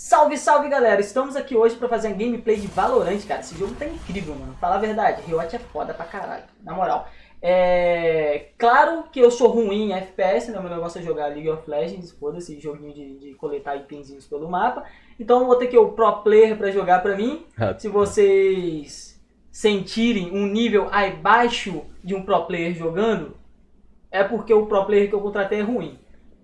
Salve, salve galera! Estamos aqui hoje pra fazer um gameplay de Valorant, cara. Esse jogo tá incrível, mano. Falar a verdade, Riot é foda pra caralho, na moral. É... Claro que eu sou ruim em FPS, né? Meu negócio é jogar League of Legends, foda esse joguinho de, de coletar itemzinhos pelo mapa. Então eu vou ter que o pro player pra jogar pra mim. Se vocês sentirem um nível abaixo de um pro player jogando, é porque o pro player que eu contratei é ruim.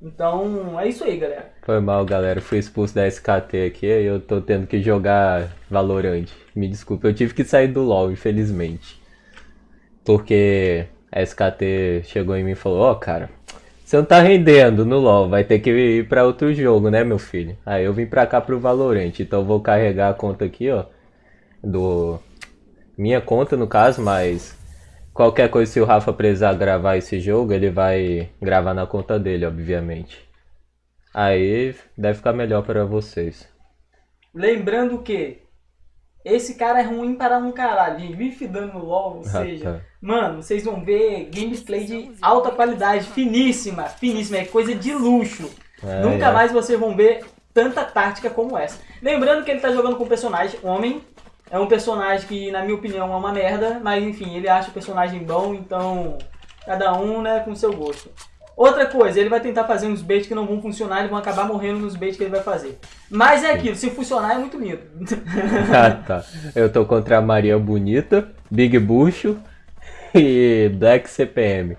Então, é isso aí, galera. Foi mal, galera. Fui expulso da SKT aqui e eu tô tendo que jogar Valorant. Me desculpa, eu tive que sair do LoL, infelizmente. Porque a SKT chegou em mim e falou, ó, oh, cara, você não tá rendendo no LoL, vai ter que ir pra outro jogo, né, meu filho? Aí eu vim pra cá pro Valorant, então eu vou carregar a conta aqui, ó, do... Minha conta, no caso, mas Qualquer coisa, se o Rafa precisar gravar esse jogo, ele vai gravar na conta dele, obviamente. Aí deve ficar melhor para vocês. Lembrando que esse cara é ruim para um caralho. Vive dando LoL, ou ah, seja, tá. mano, vocês vão ver gameplay de alta qualidade, finíssima, finíssima, é coisa de luxo. É, Nunca é. mais vocês vão ver tanta tática como essa. Lembrando que ele tá jogando com personagem homem, é um personagem que, na minha opinião, é uma merda, mas enfim, ele acha o personagem bom, então cada um, né, com seu gosto. Outra coisa, ele vai tentar fazer uns baits que não vão funcionar, eles vão acabar morrendo nos baits que ele vai fazer. Mas é aquilo, se funcionar é muito lindo. ah, tá. Eu tô contra a Maria Bonita, Big Bucho e Black CPM.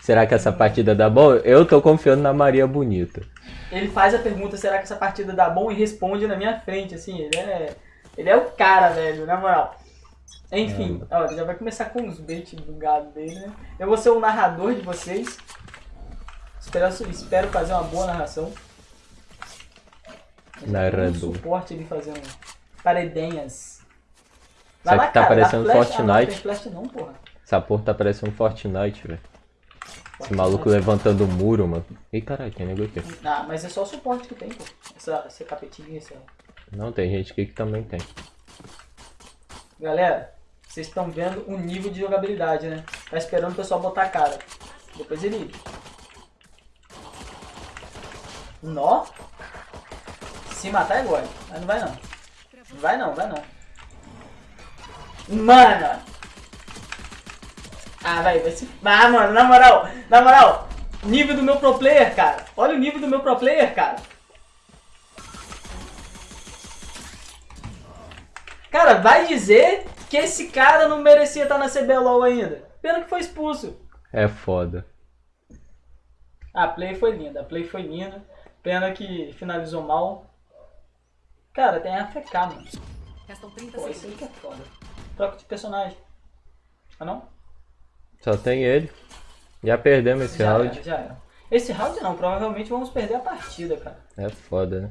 Será que essa partida dá bom? Eu tô confiando na Maria Bonita. Ele faz a pergunta, será que essa partida dá bom? E responde na minha frente, assim, ele é... Ele é o cara, velho, na moral. Enfim, é. ó, já vai começar com os bait do gado dele, né? Eu vou ser o narrador de vocês. Espero, espero fazer uma boa narração. Narrador. Um suporte ele fazendo paredenhas. Vai Isso aqui tá parecendo flash, Fortnite. Ah, não, flash não, porra. Essa porra tá parecendo Fortnite, velho. Esse maluco levantando o muro, mano. Ih, caralho, tem negócio aqui. Ah, mas é só o suporte que tem, pô. Essa, essa capetinha, essa... Não, tem gente aqui que também tem. Galera, vocês estão vendo o nível de jogabilidade, né? Tá esperando o pessoal botar a cara. Depois ele... Nó? Se matar é gole. Mas não vai não. Vai não, vai não. Mano! Ah, vai, vai se... Ah, mano, na moral, na moral. Nível do meu pro player, cara. Olha o nível do meu pro player, cara. Cara, vai dizer que esse cara não merecia estar na CBLOL ainda. Pena que foi expulso. É foda. A play foi linda, a play foi linda. Pena que finalizou mal. Cara, tem AFK, mano. Restam 30 Pô, isso aí que é foda. Troca de personagem. Ah não? Só tem ele. Já perdemos esse já round. Era, já era. Esse round não, provavelmente vamos perder a partida, cara. É foda, né?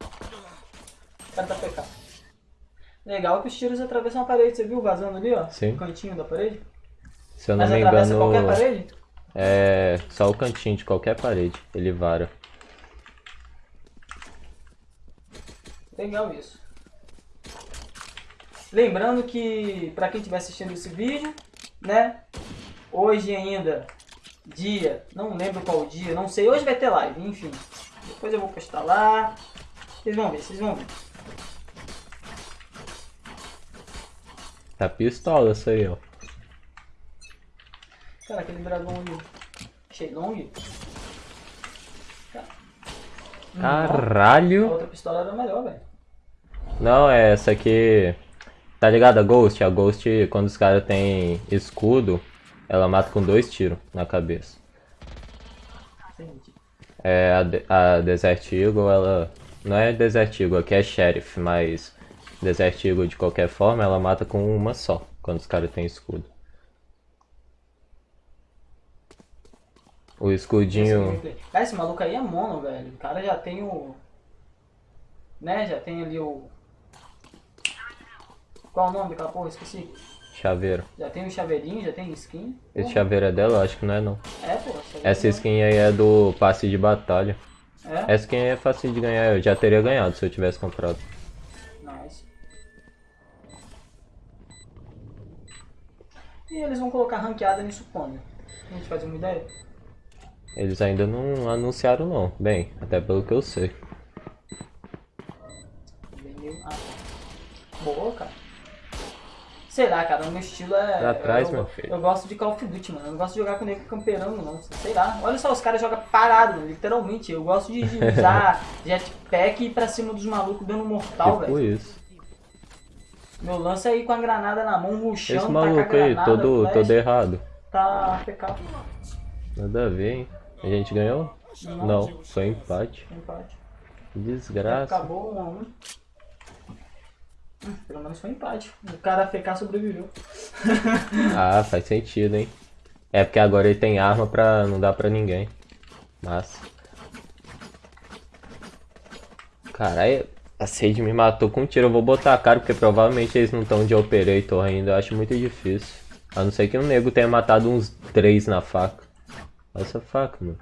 O cara tá PK. Legal que os tiros atravessam a parede, você viu vazando ali, ó? Sim. O cantinho da parede? Se eu não Mas me atravessa engano. qualquer parede? É. Só o cantinho de qualquer parede. Ele vara. Legal isso. Lembrando que, pra quem estiver assistindo esse vídeo, né? Hoje ainda, dia, não lembro qual dia, não sei. Hoje vai ter live, enfim. Depois eu vou postar lá. Vocês vão ver, vocês vão ver. Tá pistola isso aí, ó. Cara, aquele dragão ali. Shenlong? Caralho! A outra pistola era melhor, velho. Não, é essa aqui. Tá ligado a Ghost? A Ghost, quando os caras têm escudo, ela mata com dois tiros na cabeça. É, a, a Desert Eagle, ela. Não é Desert Eagle, aqui é Sheriff, mas Desert Eagle, de qualquer forma, ela mata com uma só, quando os caras têm escudo. O escudinho... Cara, esse maluco aí é mono, velho. O cara já tem o... Né, já tem ali o... Qual o nome daquela porra? Esqueci. Chaveiro. Já tem o chaveirinho, já tem skin. Esse chaveiro é dela? Acho que não é não. É, pô. Essa skin aí é do passe de batalha. É? Essa skin é fácil de ganhar, eu já teria ganhado se eu tivesse comprado. E eles vão colocar ranqueada nisso quando? A gente faz uma ideia? Eles ainda não anunciaram não, bem, até pelo que eu sei. Ah, tá. Boa, cara. Será, cara, o meu estilo é... Tá pra trás, eu, meu filho. Eu gosto de Call of Duty, mano. Eu não gosto de jogar com nego camperando, não. Sei lá. Olha só, os caras jogam parado, literalmente. Eu gosto de, de usar jetpack e ir pra cima dos malucos dando mortal, tipo velho. isso. Meu lance é ir com a granada na mão, ruxando, Esse tacar maluco aí, granada, todo, flash, todo errado. Tá PK. Nada a ver, hein? A gente ganhou? Não. Não, foi empate. Empate. Desgraça. Acabou 1 a 1 Hum, Pelo menos foi empate. O cara FK sobreviveu. Ah, faz sentido, hein? É porque agora ele tem arma pra não dar pra ninguém. Massa. Caralho, a Sage me matou com um tiro. Eu vou botar a cara porque provavelmente eles não estão de Operator ainda. Eu acho muito difícil. A não ser que um nego tenha matado uns três na faca. Olha essa faca, mano.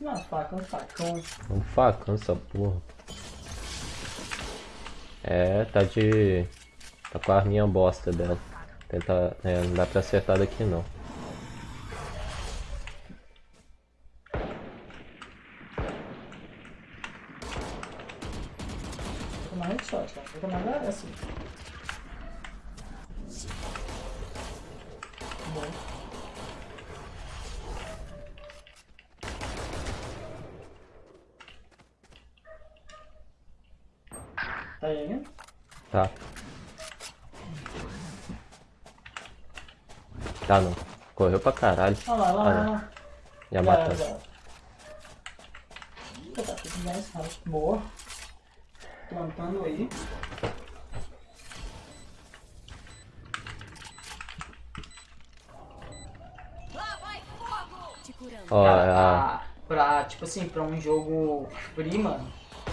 Não, faca, um facão. Um facão essa porra. É, tá de. Tá com a arminha bosta dela. Tentar. É, não dá pra acertar daqui não. Tá não. Correu pra caralho. Olha lá, olha lá, Ah, lá. Já matou. tá tudo mais. Boa. Plantando aí. Ó, Cara, a- pra, pra, tipo assim, pra um jogo mano,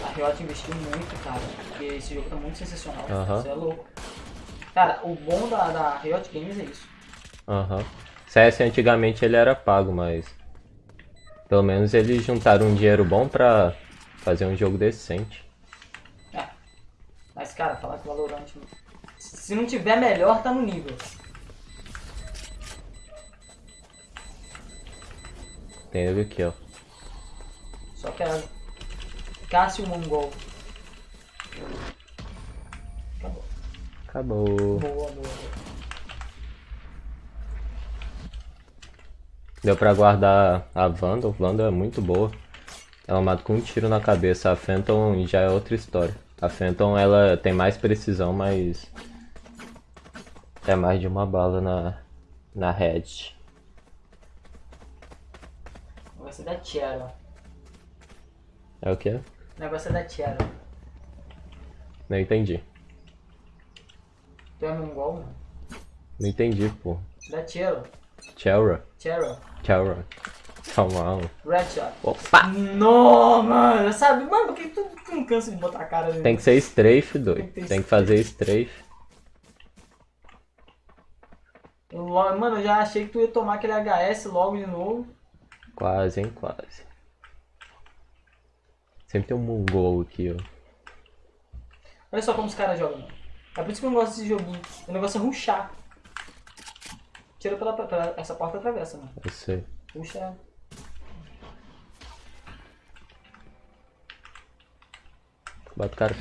a Riot investiu muito, cara. Porque esse jogo tá muito sensacional. Aham. Isso é louco. Cara, o bom da, da Riot Games é isso. Aham. CS antigamente ele era pago, mas. Pelo menos eles juntaram um dinheiro bom pra fazer um jogo decente. É. Mas, cara, falar que o Valorant, se não tiver melhor, tá no nível. Tem ele aqui, ó. Só que é Cássio Mongol. Acabou. Acabou. Boa, boa, boa. Deu pra guardar a Vandal. Vandal é muito boa. Ela mata com um tiro na cabeça. A Phantom já é outra história. A Phantom ela tem mais precisão, mas. É mais de uma bala na, na head. O negócio é da Tiara. É o quê? O negócio é da Tiara. Não entendi. Tu é mongol, mano? Não entendi, pô. Da Tiara. Chera. Tiara. Shot. Opa! Não, mano, sabe? Mano, por que tu, não cansa de botar a cara ali? Tem que ser strafe, Tem doido. que ter Tem que fazer strafe. Mano, eu já achei que tu ia tomar aquele HS logo de novo. Quase, hein? Quase. Sempre tem um mongol aqui, ó. Olha só como os caras jogam. É por isso que eu não gosto desse joguinho. O negócio é ruxar. Tira pela, pela- essa porta atravessa, mano. Eu sei. Puxa. Bota o cara.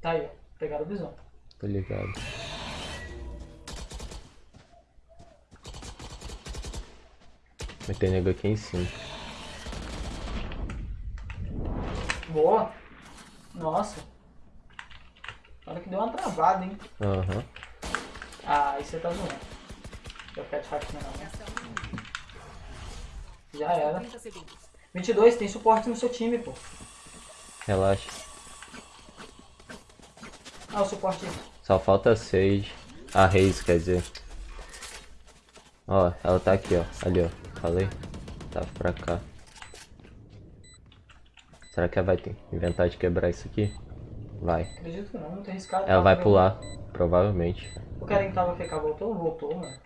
Tá aí, ó. Pegaram o visão. Tô ligado. Mas tem nego aqui em cima. Boa. Nossa. Olha que deu hein? Aham. Ah, aí você tá zoando. Vai ficar de faquinha não, né? Já era. 30 segundos. 22, tem suporte no seu time, pô. Relaxa. Ah, o suporte. Só falta seis. A Reis, quer dizer. Ó, ela tá aqui, ó. Ali, ó. Falei? Tá pra cá. Será que ela vai ter inventar de quebrar isso aqui? Vai. Acredito que não, não tem escada. Ela vai né? pular, mesmo. provavelmente. O cara que tava ficar voltou? Voltou, né?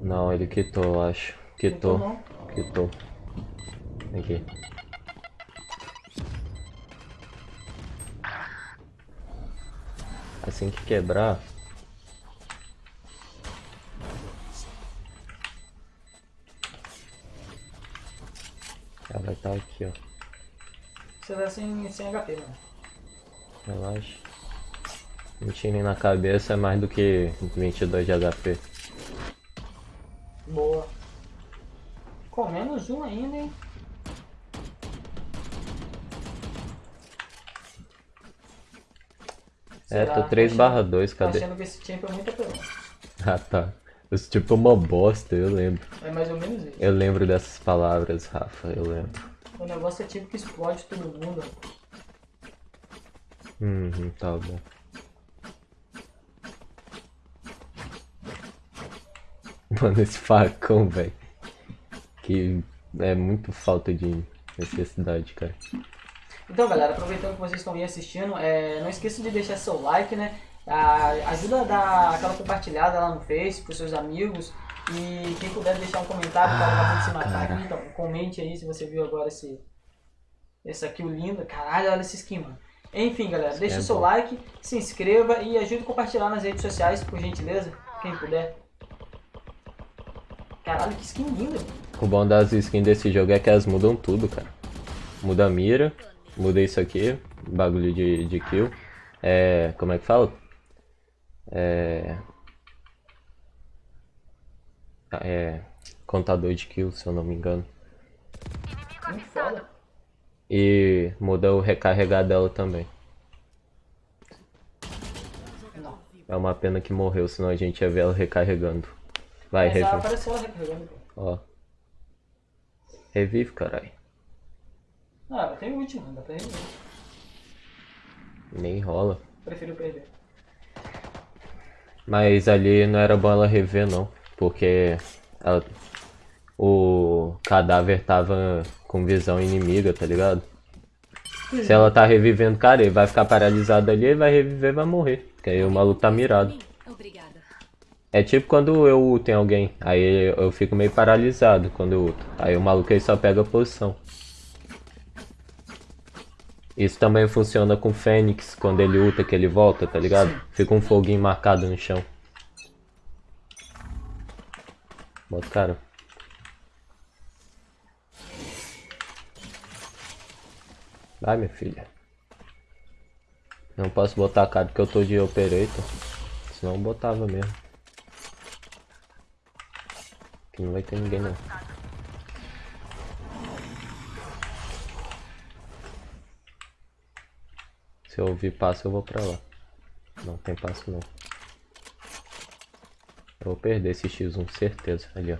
Não, ele quitou, eu acho. Quitou. Quitou. Vem Aqui. Assim que quebrar... Ela vai estar aqui, ó. Você tá sem, sem HP, mano. Relaxa. Um tiro na cabeça é mais do que 22 de HP. Boa. Com menos um ainda, hein? É, tô 3 barra 2, cadê? Tô achando que esse tempo é muito apelão. Ah, tá. Esse tipo é uma bosta, eu lembro. É mais ou menos isso. Eu lembro dessas palavras, Rafa, eu lembro. O negócio é tipo que explode todo mundo. Uhum, tá bom. Mano, esse facão, velho. Que é muito falta de necessidade, cara. Então, galera, aproveitando que vocês estão aí assistindo, é, não esqueça de deixar seu like, né? Ah, ajuda a dar aquela compartilhada lá no Face pros seus amigos. E quem puder deixar um comentário para acabou de se matar aqui, então comente aí se você viu agora esse. Esse aqui, o lindo. Caralho, olha esse skin, mano. Enfim, galera, deixa é o seu bom. like, se inscreva e ajude a compartilhar nas redes sociais, por gentileza, quem puder. Caralho, que skin linda. O bom das skins desse jogo é que elas mudam tudo, cara. Muda a mira, muda isso aqui, bagulho de, de kill. É. Como é que fala? É. É. Contador de kills, se eu não me engano. E muda o recarregar dela também. Não. É uma pena que morreu, senão a gente ia ver ela recarregando. Vai, revive. apareceu ela recarregando. Ó. Revive, caralho. Ah, tem último, dá pra reviver. Nem rola. Prefiro perder. Mas ali não era bom ela rever não, porque ela, o cadáver tava com visão inimiga, tá ligado? Se ela tá revivendo, cara, ele vai ficar paralisado ali, ele vai reviver vai morrer. Porque aí o maluco tá mirado. É tipo quando eu uto em alguém, aí eu fico meio paralisado quando eu uto. Aí o maluco aí só pega a posição. Isso também funciona com o Fênix, quando ele ulta que ele volta, tá ligado? Fica um foguinho marcado no chão. Bota cara. Vai, minha filha. Não posso botar a cara porque eu tô de operator. Senão botava mesmo. Aqui não vai ter ninguém não. Se eu ouvir passo, eu vou pra lá. Não tem passo não. Vou perder esse X1, certeza. Ali, ó.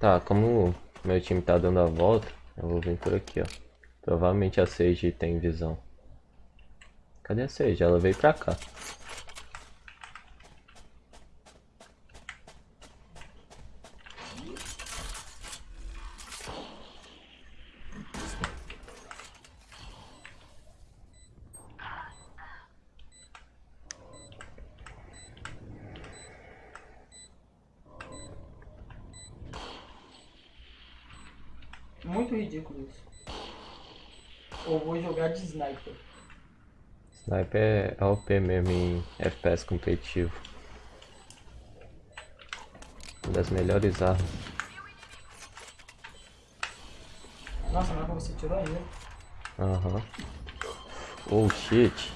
Tá, como meu time tá dando a volta, eu vou vir por aqui, ó. Provavelmente a Sage tem visão. Cadê a Sage? Ela veio pra cá. Muito ridículo isso. Ou vou jogar de sniper. Sniper é OP mesmo em FPS competitivo. Uma das melhores armas. Nossa, mas você tirou ainda. Aham. Uhum. Oh shit.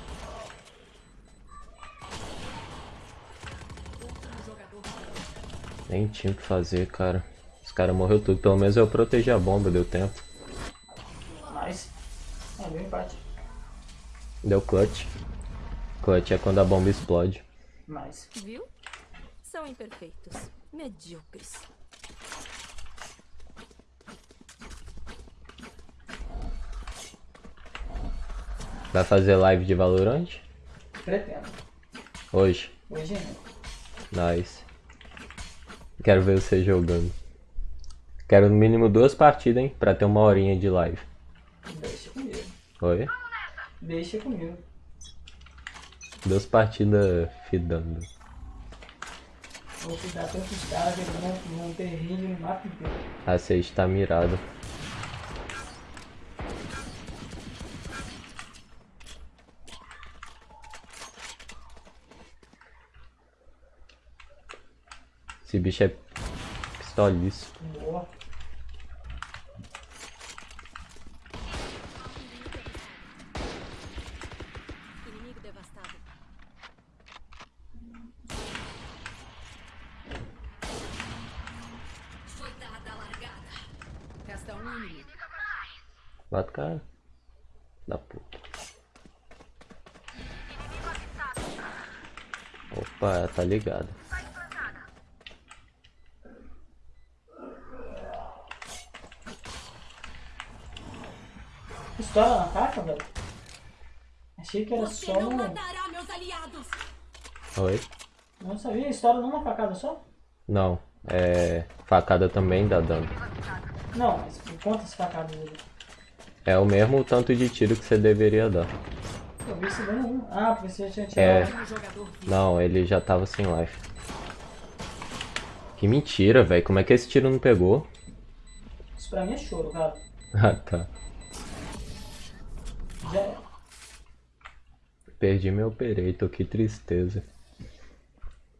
Nem tinha o que fazer, cara. Os caras morreu tudo. Pelo menos eu protegi a bomba, deu tempo. Nice. É, deu empate. Deu clutch. Clutch é quando a bomba explode. Nice. Viu? São imperfeitos. Medíocres. Vai fazer live de Valorant? Pretendo. Hoje? Hoje não. Nice. Quero ver você jogando. Quero no mínimo duas partidas, hein? Pra ter uma horinha de live. Deixa comigo. Oi? Deixa comigo. Duas partidas fidando. Vou fidar tantos caras que eles vão, vão ter ringue no mapa inteiro. A 6 tá mirado. Esse bicho é pistoliço. Boa. Inimigo devastado. Foi dada a largada. Resta um inimigo. Bate o cara. Da puta. Opa, tá ligado. Pistola na faca, velho? Achei que era Você só aliados. Oi? Não sabia, estoura numa facada só? Não, é. Facada também dá dano. Não, mas quantas facadas ele? É o mesmo tanto de tiro que você deveria dar. Eu vi se dando um. Ah, porque você tinha É. tirado. Jogador vivo. Não, ele já tava sem life. Que mentira, velho. Como é que esse tiro não pegou? Isso pra mim é choro, cara. Ah, tá. Já é. Perdi meu Operator, que tristeza.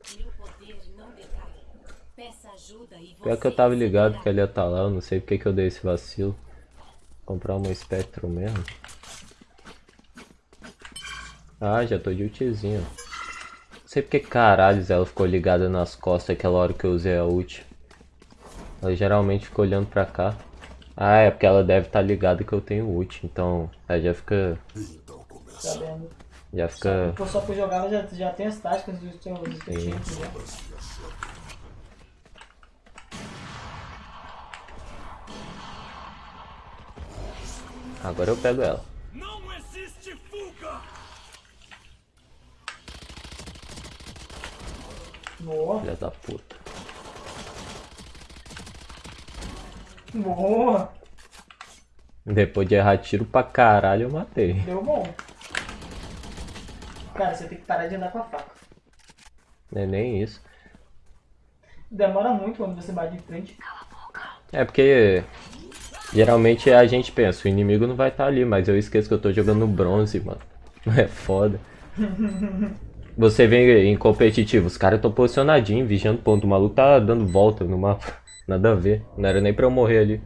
Você Pior que eu tava ligado que ele ia estar lá, eu não sei porque que eu dei esse vacilo. Comprar uma Spectrum mesmo. Ah, já tô de ultizinho. Não sei porque caralho ela ficou ligada nas costas aquela hora que eu usei a ult. Ela geralmente fica olhando pra cá. Ah, é porque ela deve estar ligada que eu tenho ult, então ela já fica. Sabendo. Já fica. Só, só por jogar já, já tem as táticas dos teus times já. Agora eu pego ela. Não existe fuga! Boa. Filha da puta. Boa. Depois de errar tiro pra caralho, eu matei. Deu bom. Cara, você tem que parar de andar com a faca. Não é nem isso. Demora muito quando você bate de frente. É porque geralmente a gente pensa, o inimigo não vai estar ali, mas eu esqueço que eu tô jogando bronze, mano. É foda. Você vê em competitivo, os caras estão posicionadinhos, vigiando ponto. O maluco tá dando volta no mapa. Nada a ver. Não era nem pra eu morrer ali.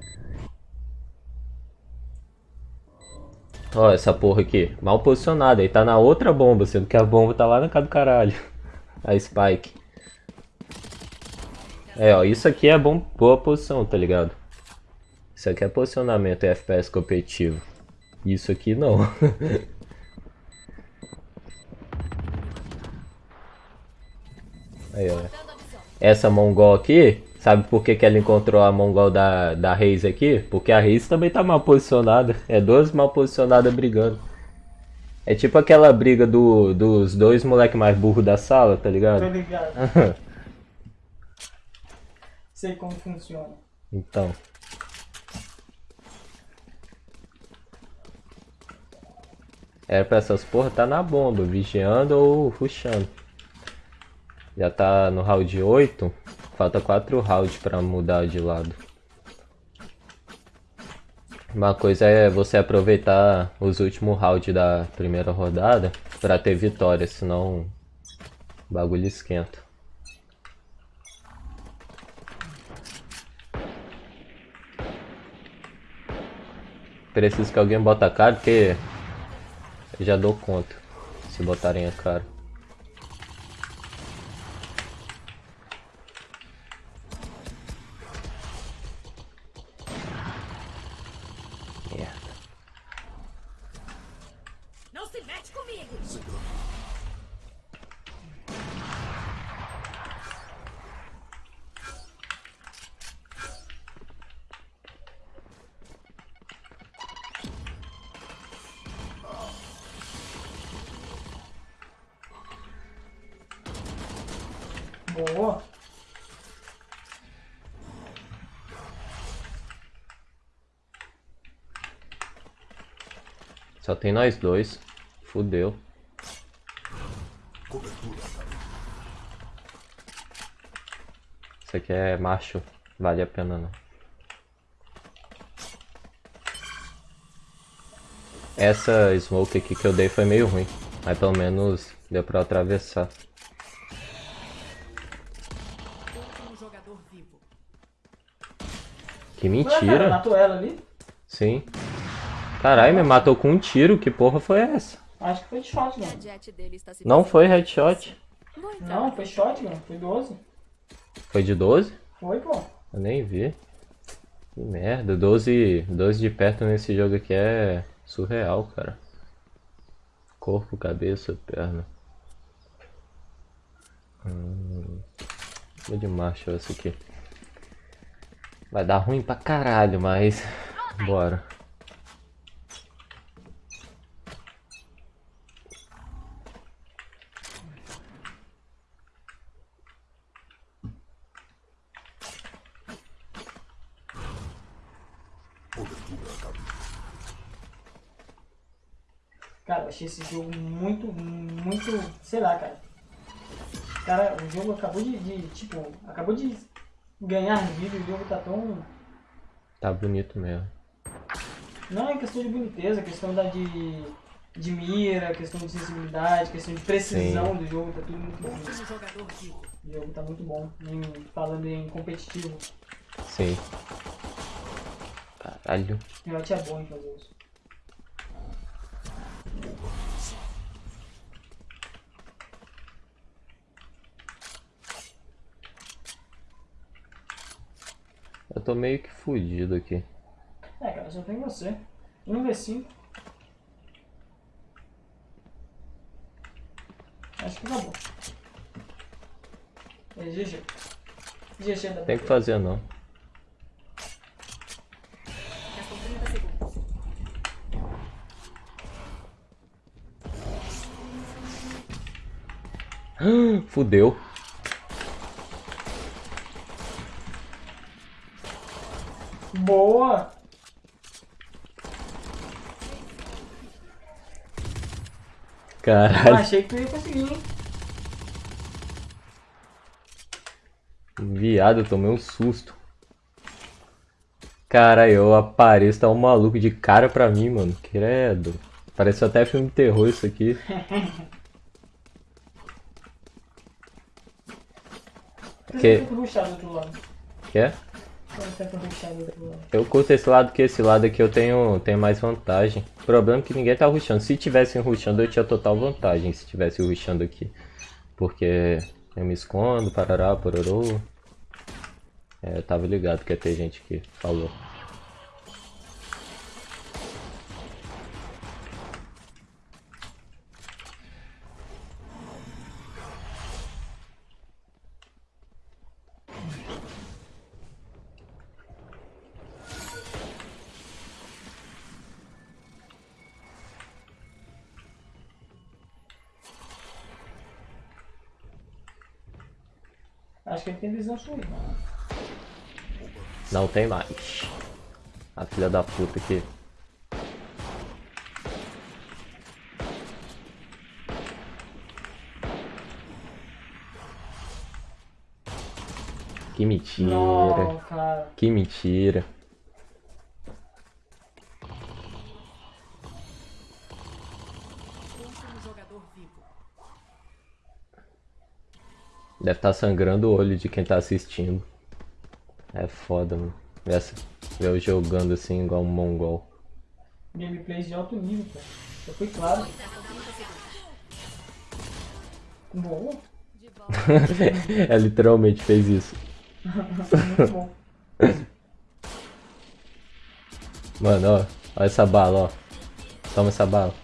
Ó, essa porra aqui. Mal posicionada. Aí tá na outra bomba, sendo que a bomba tá lá na casa do caralho. A Spike. É, ó, isso aqui é bom, boa posição, tá ligado? Isso aqui é posicionamento e FPS competitivo. Isso aqui não. Aí, ó. Dando a visão. Essa Mongol aqui, sabe por que, que ela encontrou a Mongol da, da Reis aqui? Porque a Reis também tá mal posicionada. É duas mal posicionadas brigando. É tipo aquela briga do, dos dois moleque mais burro da sala, tá Tô ligado? ligado. Sei como funciona. então. Era pra essas porra tá na bomba, vigiando ou rushando. Já tá no round 8, falta 4 rounds pra mudar de lado. Uma coisa é você aproveitar os últimos rounds da primeira rodada pra ter vitória, senão o bagulho esquenta. Preciso que alguém bota a cara, porque eu já dou conta se botarem a cara. Só tem nós dois. Fudeu. Isso aqui é macho. Vale a pena não. Essa smoke aqui que eu dei foi meio ruim. Mas pelo menos deu pra atravessar. Que Ué, cara, mentira. matou ela ali? Sim. Caralho, me matou com um tiro. Que porra foi essa? Acho que foi de shot, mano. Não foi headshot. Não, foi shot, mano. Foi 12. Foi de 12? Foi, pô. Eu nem vi. Que merda. 12, 12 de perto nesse jogo aqui é surreal, cara. Corpo, cabeça, perna. Hum, vou de marcha essa aqui. Vai dar ruim pra caralho, mas. Bora. Achei esse jogo muito, muito. Sei lá, cara. Cara, o jogo acabou de, de, Tipo, acabou de ganhar vida. O jogo tá tão. Tá bonito mesmo. Não é questão de boniteza, é questão da de, de mira, questão de sensibilidade, questão de precisão Sim. do jogo, tá tudo muito bom. O jogo tá muito bom, em- falando em competitivo. Sim. Caralho. O Riot é bom em fazer isso. Tô meio que fudido aqui. É, cara, só tem você. 1v5. Acho que acabou. É GG. GG da Tem que fazer não. Restam 30 segundos. Fudeu. Boa! Eu Caralho. achei que tu ia conseguir, hein? Viado, eu tomei um susto. Caralho, eu apareço, tá um maluco de cara pra mim, mano. Credo. Parece até filme de terror isso aqui. Que- que? Quer? Lado? Eu curto esse lado que esse lado aqui eu tenho, tenho mais vantagem. O problema é que ninguém tá rushando. Se tivessem rushando, eu tinha total vantagem se tivesse rushando aqui. Porque eu me escondo, parará, pororô. É, eu tava ligado que ia ter gente que falou. Não tem mais. A filha da puta aqui. Que mentira. Não. Que mentira. Deve estar sangrando o olho de quem tá assistindo. É foda, mano. Essa- eu jogando assim igual um mongol. Gameplays de alto nível, cara. Já foi claro. Restam 30 segundos. Boa. De volta. é literalmente fez isso. Muito bom. Mano, ó. Olha essa bala, ó. Toma essa bala.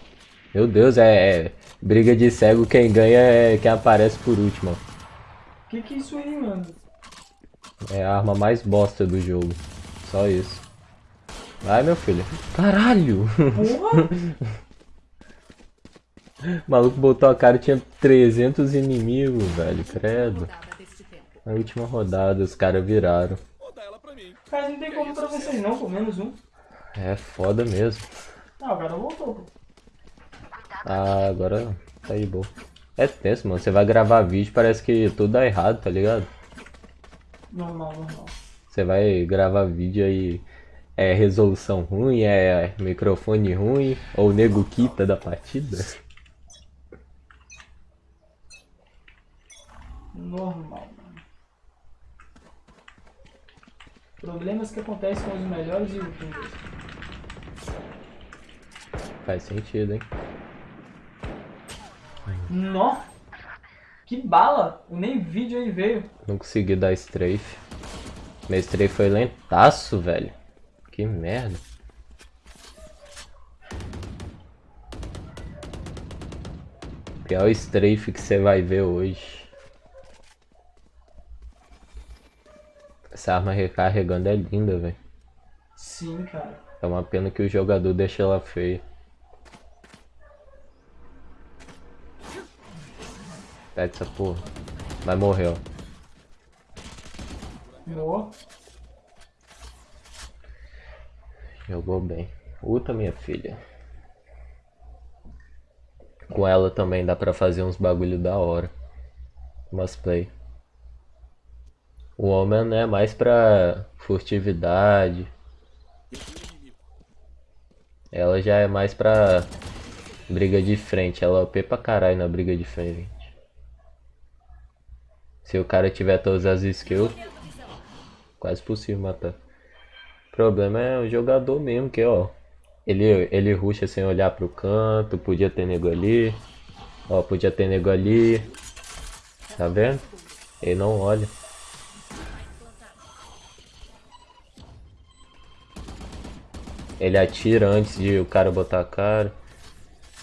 Meu Deus, é, é briga de cego, quem ganha é quem aparece por último, ó. Que que é isso aí, mano? É a arma mais bosta do jogo. Só isso. Vai, meu filho. Caralho! Porra! O maluco botou a cara e tinha 300 inimigos, velho. Credo. Na última rodada os caras viraram. Cara, não tem como pra vocês não, pô. Menos um. É foda mesmo. Ah, o cara voltou, pô. Ah, agora tá aí, boa. É tenso, mano. Você vai gravar vídeo, parece que tudo dá errado, tá ligado? Normal, normal. Você vai gravar vídeo aí, é resolução ruim, é microfone ruim, ou o nego quita da partida. Normal, mano. Problemas que acontecem com os melhores youtubers. Faz sentido, hein? Nó! Que bala! Nem vídeo aí veio. Não consegui dar strafe. Meu strafe foi lentaço, velho. Que merda. Pior strafe que você vai ver hoje. Essa arma recarregando é linda, velho. Sim, cara. É uma pena que o jogador deixa ela feia. Pega essa porra. Morrer, ó. Nó. Jogou bem. Uta, minha filha. Com ela também dá pra fazer uns bagulho da hora. Umas play. O homem é mais pra furtividade. Ela já é mais pra briga de frente. Ela é OP pra caralho na briga de frente. Se o cara tiver todas as skills, quase possível matar. O problema é o jogador mesmo, que ó. Ele, ele rusha sem olhar pro canto, podia ter nego ali. Ó, podia ter nego ali. Tá vendo? Ele não olha. Ele atira antes de o cara botar a cara.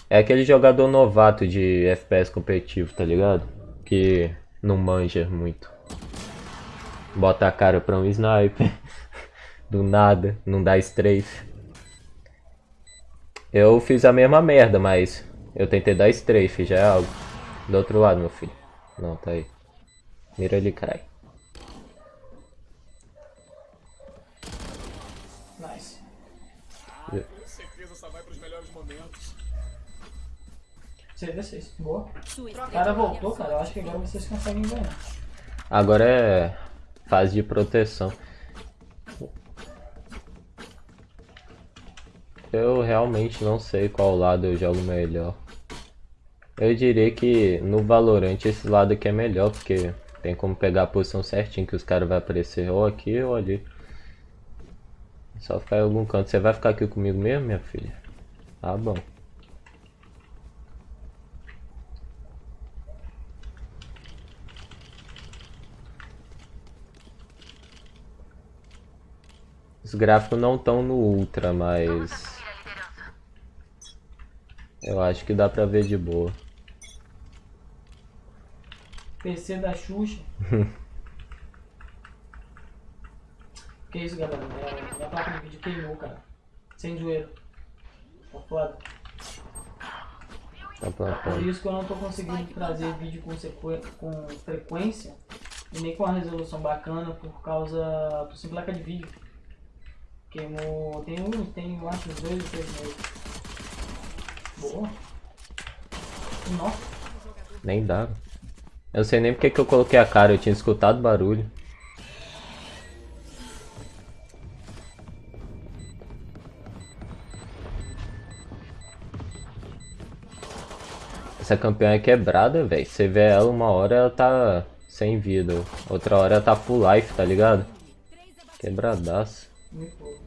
É aquele jogador novato de FPS competitivo, tá ligado? Que não manja muito. Bota a cara pra um sniper. Do nada, não dá strafe. Eu fiz a mesma merda, mas eu tentei dar strafe, já é algo. Do outro lado, meu filho. Não, tá aí. Mira ele cai. Nice. Com certeza só vai pros melhores momentos. CV6. Boa. O cara voltou, cara. Eu acho que agora vocês conseguem ganhar. Agora é fase de proteção. Eu realmente não sei qual lado eu jogo melhor. Eu diria que no Valorant esse lado aqui é melhor, porque tem como pegar a posição certinho que os caras vão aparecer ou aqui ou ali. Só ficar em algum canto. Você vai ficar aqui comigo mesmo, minha filha? Ah, bom. Os gráficos não estão no Ultra, mas... Eu acho que dá pra ver de boa. PC da Xuxa. que isso, galera? Minha, placa de vídeo queimou, cara. Sem zoeira. Tá foda. Tá pra Por isso que eu não tô conseguindo trazer vídeo com, com frequência e nem com uma resolução bacana por causa do sem placa de vídeo. Queimou. Tem um, tem eu acho dois ou três meses. Boa. Nossa. Nem dá. Eu sei nem porque que eu coloquei a cara, eu tinha escutado barulho. Essa campeã é quebrada, velho. Você vê ela uma hora ela tá sem vida, outra hora ela tá full life, tá ligado? Quebradaço. Muito boa.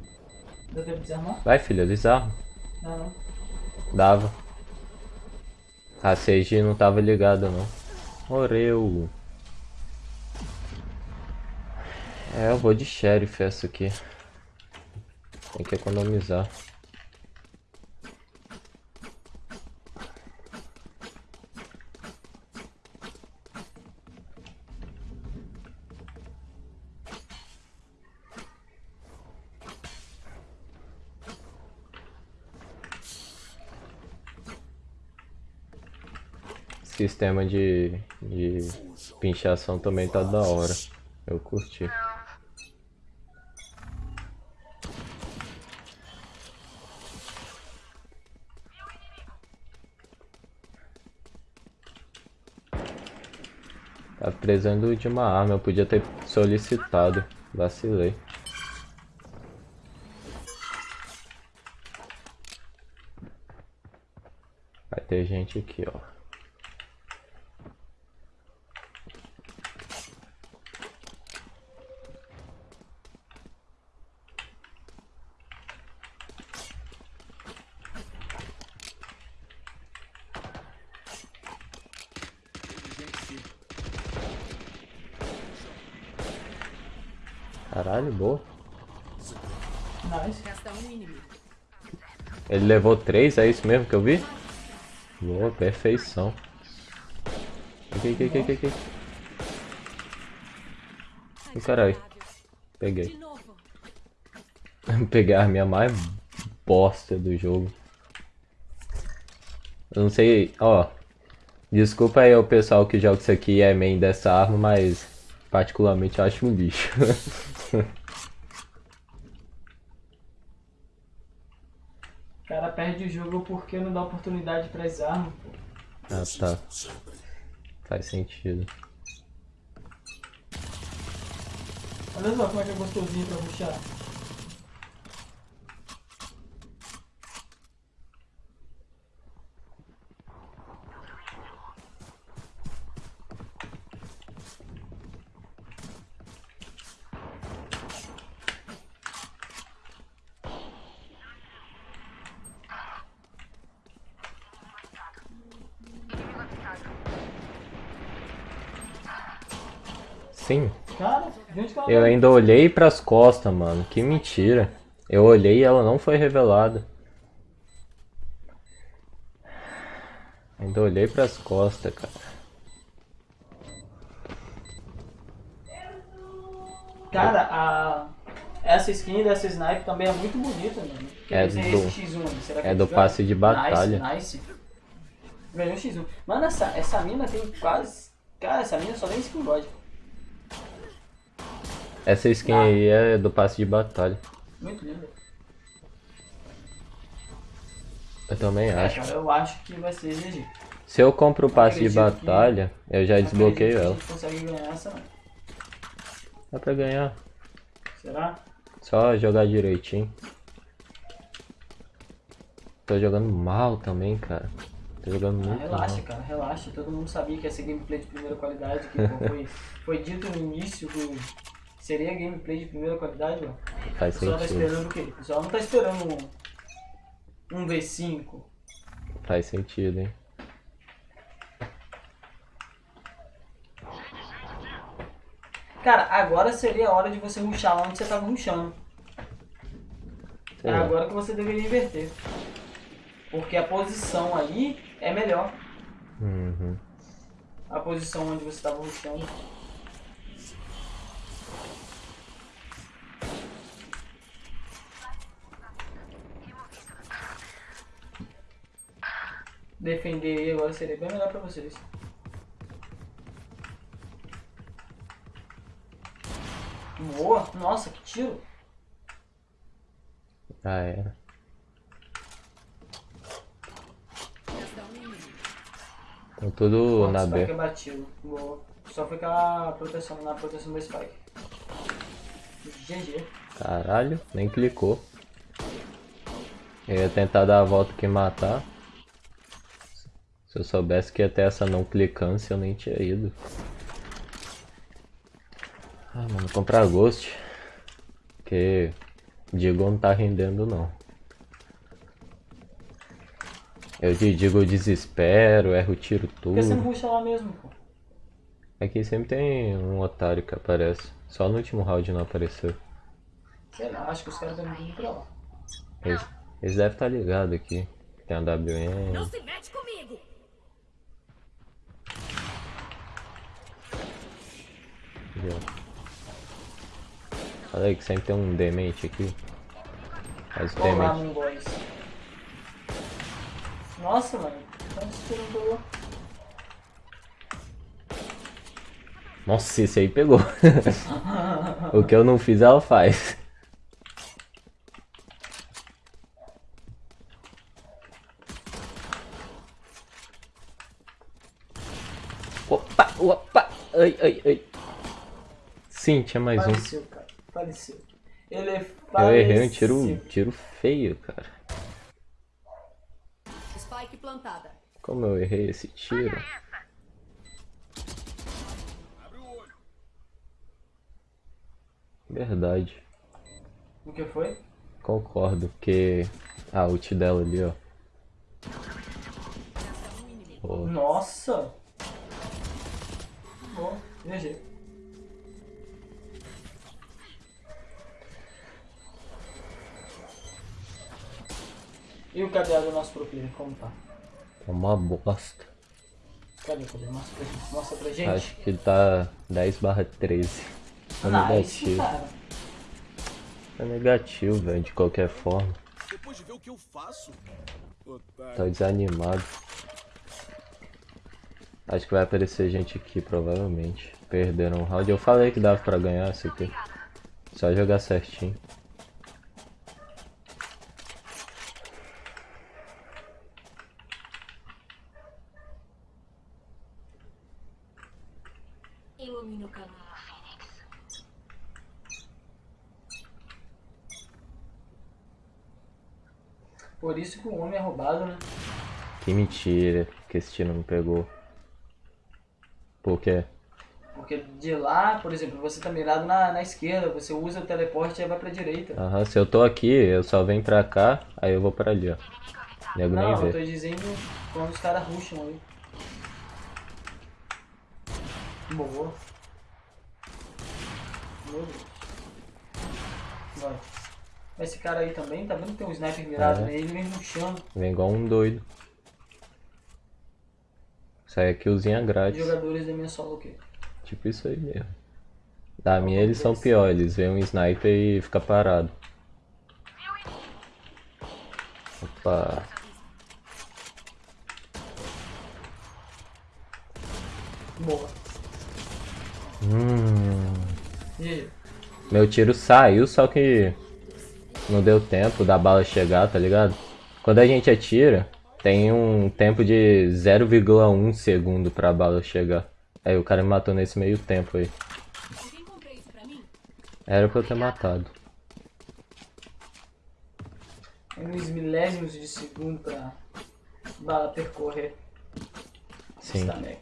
Deu tempo de desarmar? Vai, filha, desarma. Não, não. Dava. A CG não tava ligada não. Oreu. É, eu vou de sheriff essa aqui. Tem que economizar. Sistema de, de pinchação também tá da hora. Eu curti. Tá precisando de uma arma, eu podia ter solicitado. Vacilei. Vai ter gente aqui, ó. Caralho, boa. Nice. Resta um inimigo. Ele levou três, é isso mesmo que eu vi? Boa, perfeição. Aqui, aqui, aqui, aqui, aqui. Ih, caralho. Peguei. Peguei a arminha mais bosta do jogo. Eu não sei, ó. Desculpa aí o pessoal que joga isso aqui e é main dessa arma, mas particularmente eu acho um lixo. O o jogo porque não dá oportunidade para as armas. ah, tá. Faz sentido. Olha só como é que é gostosinho pra puxar. Sim, Cara, de onde que ela eu ainda olhei pras costas, mano. Que mentira. Eu olhei e ela não foi revelada. Ainda olhei pras costas, cara. Cara, a... essa skin dessa sniper também é muito bonita, mano. Que É esse do- esse X1, será que é eles do passe de batalha. Nice, nice. Ganhou X1. Mano, essa, essa mina tem quase... Cara, essa mina só tem skin god. Essa skin aí é do passe de batalha. Muito linda. Eu também É, acho. eu acho que vai ser GG. Se eu compro o passe de Acredito que- batalha, eu já desbloqueio Acredito que ela. A gente consegue ganhar essa, não. Dá pra ganhar. Será? Só jogar direitinho. Tô jogando mal também, cara. Tô jogando Ah, muito relaxa, mal. cara, relaxa. Todo mundo sabia que ia ser gameplay de primeira qualidade. Que foi, foi dito no início que seria gameplay de primeira qualidade, ó. O Faz pessoal tá sentido. esperando o quê? O pessoal não tá esperando um, um V5. Faz sentido, hein? Cara, agora seria a hora de você ruxar lá onde você tava ruxando. É lá. agora que você deveria inverter. Porque a posição aí é melhor. Uhum. A posição onde você tava ruxando. Defender aí agora seria bem melhor pra vocês. Boa! Nossa, que tiro! Já era. Inimigo. Estão tudo Quanto na B. é. Boa. Só foi aquela proteção na proteção do Spike. GG. Caralho, nem clicou. Eu ia tentar dar a volta aqui e matar. Se eu soubesse que ia ter essa não clicância, eu nem tinha ido. Ah, mano, comprar Ghost. Porque Digo não tá rendendo não. Eu te digo desespero, erro tiro Por que você não tudo. ruxa lá mesmo, pô? Aqui sempre tem um otário que aparece. Só no último round não apareceu. Sei lá, acho que os caras devem vir pra lá. Eles, eles devem estar ligados aqui. Tem a WM. Não se mete Aqui, ó. Falei que sempre tem um demente aqui. Mas o Vamos lá. Nossa, mano. Nossa, esse aí pegou. o que eu não fiz, ela faz. Opa, opa, ai, ai, ai. Sim, tinha mais um. Faleceu, cara. Faleceu. Ele Eu faleceu. errei um tiro, tiro feio, cara. Spike plantada. Como eu errei esse tiro? Verdade. O que foi? Concordo, porque a ult dela ali, ó. Pô, Nossa! Bom, GG. E o cadeado do nosso pro player, como tá? É uma bosta. Cadê, cadê? Mostra pra gente. Mostra pra gente. Acho que tá 10 barra 13. É nice, negativo. cara. É negativo, velho, de qualquer forma. Depois de ver o que eu faço. Tá desanimado. Acho que vai aparecer gente aqui, provavelmente. Perderam o round. Eu falei que dava pra ganhar isso aqui. Só jogar certinho. Ilumina o caminho. Por isso que o homem é roubado, né? Que mentira que esse tiro não pegou. Por quê? Porque de lá, por exemplo, você tá mirado na, na esquerda, você usa o teleporte e vai pra direita. Aham, se eu tô aqui, eu só venho pra cá, aí eu vou pra ali, ó. Nego nem Não, eu vê. tô dizendo quando os caras rusham ali. Boa. Deus. Vai. Esse cara aí também, tá vendo que tem um sniper mirado É. nele, vem rushando. Vem igual um doido. Sai é killzinha grátis. Jogadores da minha solo aqui. Tipo isso aí mesmo. Da minha eles são pior, eles veem um sniper e fica parado. Opa. Boa. Hum. Meu tiro saiu, só que não deu tempo da bala chegar, tá ligado? Quando a gente atira, tem um tempo de 0,1 segundo pra bala chegar. Aí o cara me matou nesse meio tempo aí. Era pra eu ter matado. nos milésimos de segundo pra bala percorrer. Sim. Stanek.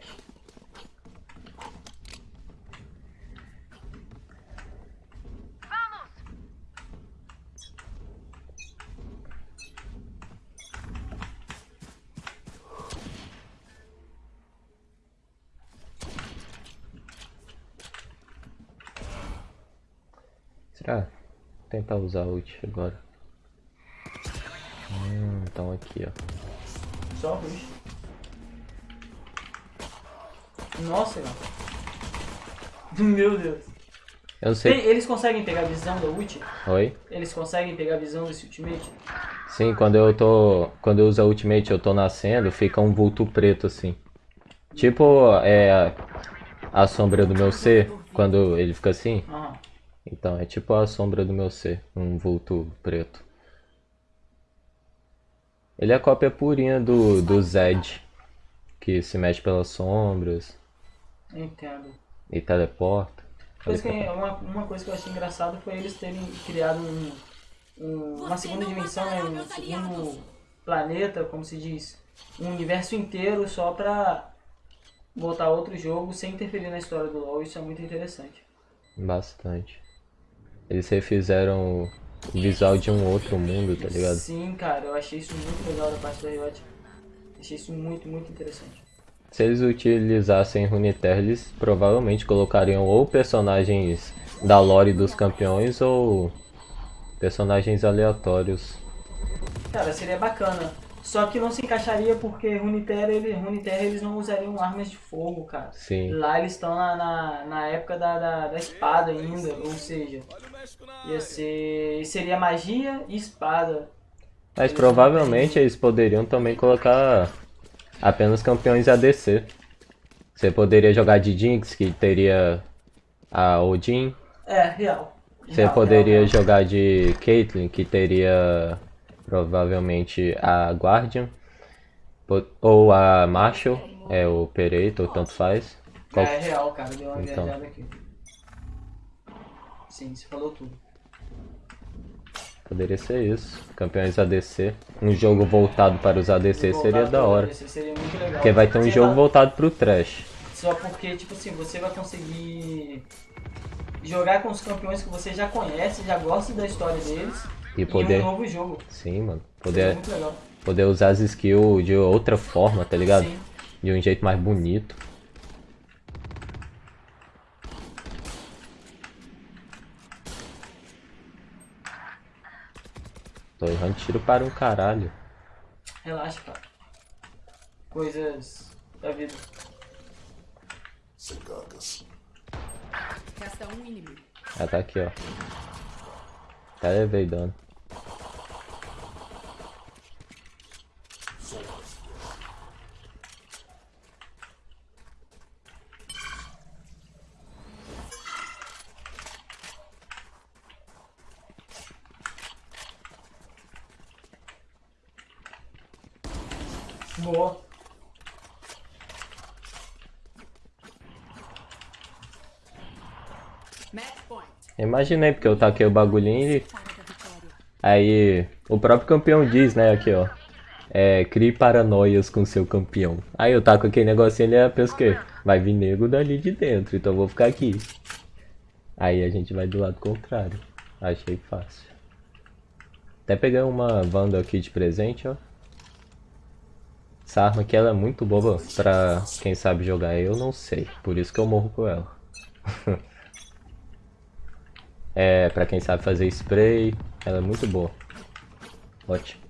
Será? Vou tentar usar ult agora. Hum, então aqui, ó. Só rush. Nossa. Meu Deus. Eu não sei. Eles conseguem pegar a visão da ult? Oi? Eles conseguem pegar a visão desse ultimate? Sim, quando eu tô. Quando eu uso a ultimate eu tô nascendo, fica um vulto preto assim. Tipo, é. A sombra do meu ser, quando ele fica assim. Aham. Então, é tipo a sombra do meu ser, um vulto preto. Ele é a cópia purinha do, do Zed, que se mexe pelas sombras Entendo. e teleporta. Coisa que, uma, uma coisa que eu achei engraçado foi eles terem criado um, um- uma segunda dimensão, né, um segundo planeta, como se diz, um universo inteiro só pra botar outro jogo sem interferir na história do LoL. Isso é muito interessante. Bastante. Eles refizeram o visual de um outro mundo, tá ligado? Sim, cara, eu achei isso muito legal da parte da Riot. Achei isso muito, muito interessante. Se eles utilizassem Runeterra, eles provavelmente colocariam ou personagens da lore dos campeões ou personagens aleatórios. Cara, seria bacana. Só que não se encaixaria porque Runeterra, ele, Runeterra eles não usariam armas de fogo, cara. Sim. Lá eles estão na, na, na época da, da, da espada ainda, ou seja, ia ser. Seria magia e espada. Mas provavelmente eles poderiam também colocar apenas campeões ADC. Você poderia jogar de Jinx, que teria a Odin. É, real. Você Real, poderia real, real. jogar de Caitlyn, que teria provavelmente a Guardian. Ou a Marshall, é o Pereito, ou tanto faz. Qual- É real, cara, deu uma Então. viajada aqui. Sim, você falou tudo. Poderia ser isso. Campeões ADC. Um jogo voltado para os ADC seria da hora. DC Seria muito legal. Porque vai ter um Sei jogo lá, voltado pro Trash. Só porque, tipo assim, você vai conseguir jogar com os campeões que você já conhece, já gosta da história deles. E E poder. um novo jogo. Sim, mano. Poder, muito legal. poder usar as skills de outra forma, tá ligado? Sim. De um jeito mais bonito. Tô errando tiro para um caralho. Relaxa, cara. Coisas da vida. Resta um inimigo. Ela tá aqui, ó. Até levei dano. Boa. Match Imaginei, porque eu taquei o bagulhinho e aí o próprio campeão diz, né, aqui ó. É, crie paranoias com seu campeão. Aí eu taco aquele negocinho ali, eu penso que vai vir nego dali de dentro, então eu vou ficar aqui. Aí a gente vai do lado contrário. Achei fácil. Até peguei uma Wanda aqui de presente, ó. Essa arma aqui ela é muito boba pra quem sabe jogar. Eu não sei, por isso que eu morro com ela. é, pra quem sabe fazer spray, ela é muito boa. Ótimo.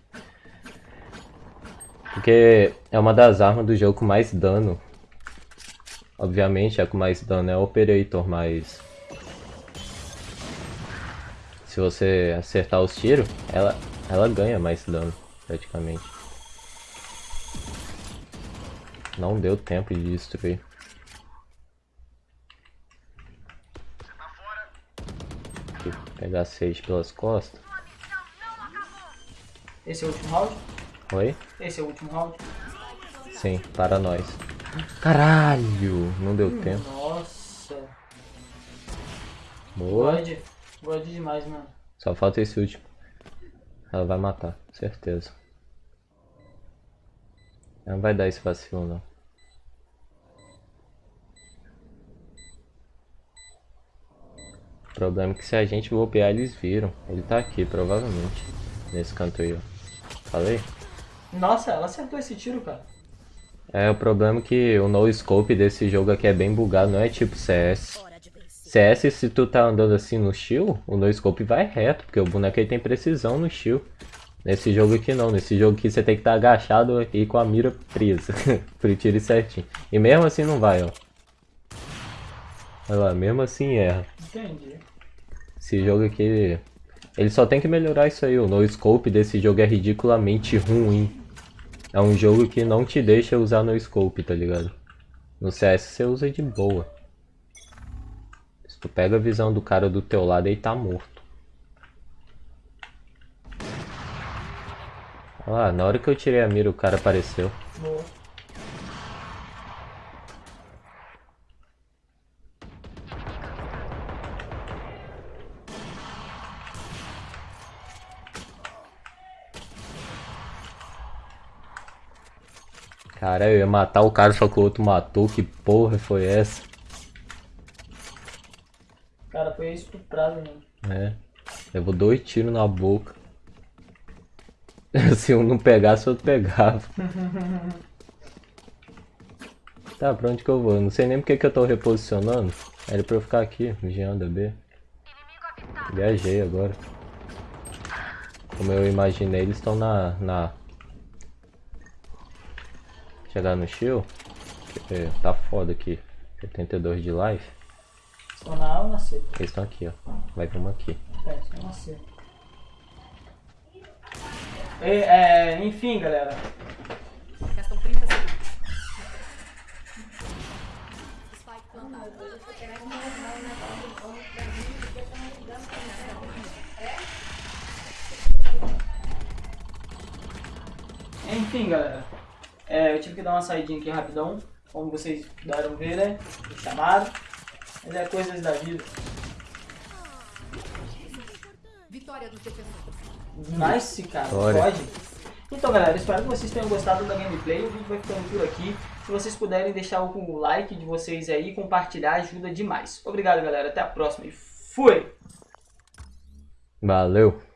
Porque é uma das armas do jogo com mais dano. Obviamente a com mais dano é o Operator, mas... Se você acertar os tiros, ela, ela ganha mais dano, praticamente. Não deu tempo de destruir. Aqui, pegar Sage pelas costas. Esse é o último round? Oi? Esse é o último round? Sim, para nós. Caralho! Não deu tempo. Nossa. Boa. God. God demais, mano. Só falta esse último. Ela vai matar, certeza. Ela não vai dar esse vacilo não. Problema é que se a gente golpear eles viram. Ele tá aqui, provavelmente. Nesse canto aí, ó. Falei? Nossa, ela acertou esse tiro, cara. É, o problema é que o no scope desse jogo aqui é bem bugado, não é tipo CS. CS, se tu tá andando assim no shield, o no scope vai reto, porque o boneco aí tem precisão no shield. Nesse jogo aqui não, nesse jogo aqui você tem que estar tá agachado e com a mira presa, pro tiro ir certinho. E mesmo assim não vai, ó. Olha lá, mesmo assim erra. Entendi. Esse jogo aqui, ele só tem que melhorar isso aí, o no scope desse jogo é ridiculamente ruim. É um jogo que não te deixa usar no scope, tá ligado? No CS você usa de boa. Se tu pega a visão do cara do teu lado, ele tá morto. Olha lá, na hora que eu tirei a mira, o cara apareceu. Boa. Cara, eu ia matar o cara, só que o outro matou. Que porra foi essa? Cara foi estuprado, mano. É. Levou dois tiros na boca. Se um não pegasse, o outro pegava. tá, pra onde que eu vou? Não sei nem porque que eu tô reposicionando. Era pra eu ficar aqui, vigiando a B. Viajei agora. Como eu imaginei, eles estão na, na... Chegar no shield. É, tá foda aqui. 72 de life. Estão na A ou na C? Eles estão aqui, ó. Vai vir uma aqui. É, estão na C. E, é, enfim, galera. Restam 30 segundos. Enfim, galera. É, eu tive que dar uma saidinha aqui rapidão. Como vocês puderam ver, né? Me chamaram. Mas é coisas da vida. Vitória defensores. Nice, cara. Olha. Pode. Então, galera, espero que vocês tenham gostado da gameplay. O vídeo vai ficando por aqui. Se vocês puderem deixar o like de vocês aí, compartilhar, ajuda demais. Obrigado, galera. Até a próxima e fui! Valeu!